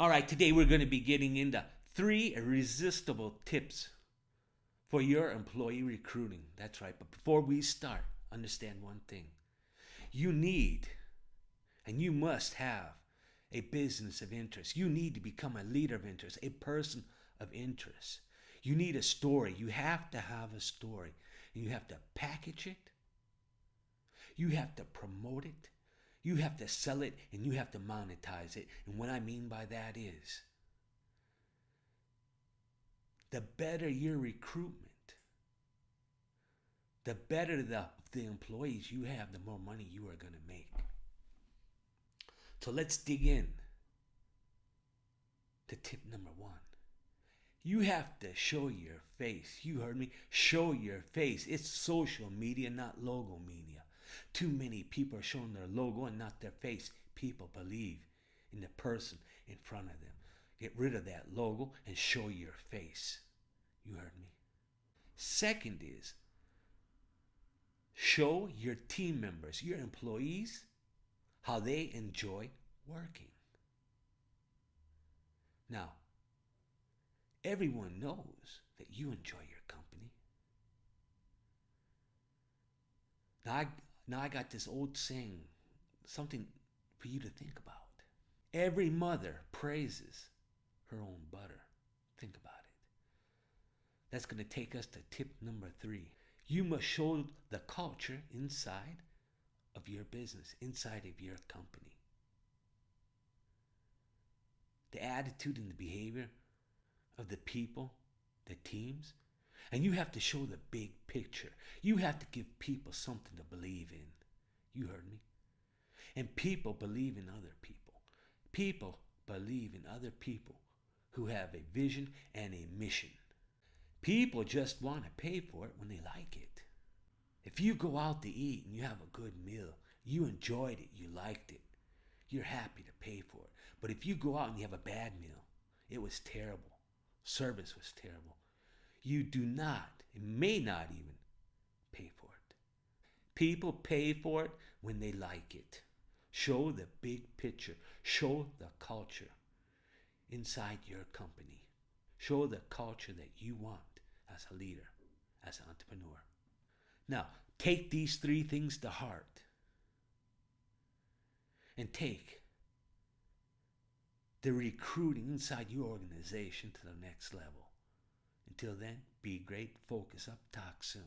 All right, today we're going to be getting into three irresistible tips for your employee recruiting. That's right. But before we start, understand one thing. You need and you must have a business of interest. You need to become a leader of interest, a person of interest. You need a story. You have to have a story. And you have to package it. You have to promote it. You have to sell it and you have to monetize it. And what I mean by that is the better your recruitment, the better the, the employees you have, the more money you are going to make. So let's dig in to tip number one. You have to show your face. You heard me? Show your face. It's social media, not logo media. Too many people are showing their logo and not their face. People believe in the person in front of them. Get rid of that logo and show your face. You heard me? Second is show your team members, your employees, how they enjoy working. Now, everyone knows that you enjoy your company. Now I, now I got this old saying, something for you to think about. Every mother praises her own butter. Think about it. That's going to take us to tip number three. You must show the culture inside of your business, inside of your company. The attitude and the behavior of the people, the teams. And you have to show the big picture. You have to give people something to believe in. You heard me? And people believe in other people. People believe in other people who have a vision and a mission. People just want to pay for it when they like it. If you go out to eat and you have a good meal, you enjoyed it, you liked it, you're happy to pay for it. But if you go out and you have a bad meal, it was terrible, service was terrible, you do not, may not even, pay for it. People pay for it when they like it. Show the big picture, show the culture inside your company. Show the culture that you want as a leader, as an entrepreneur. Now, take these three things to heart and take the recruiting inside your organization to the next level. Until then, be great, focus up, talk soon.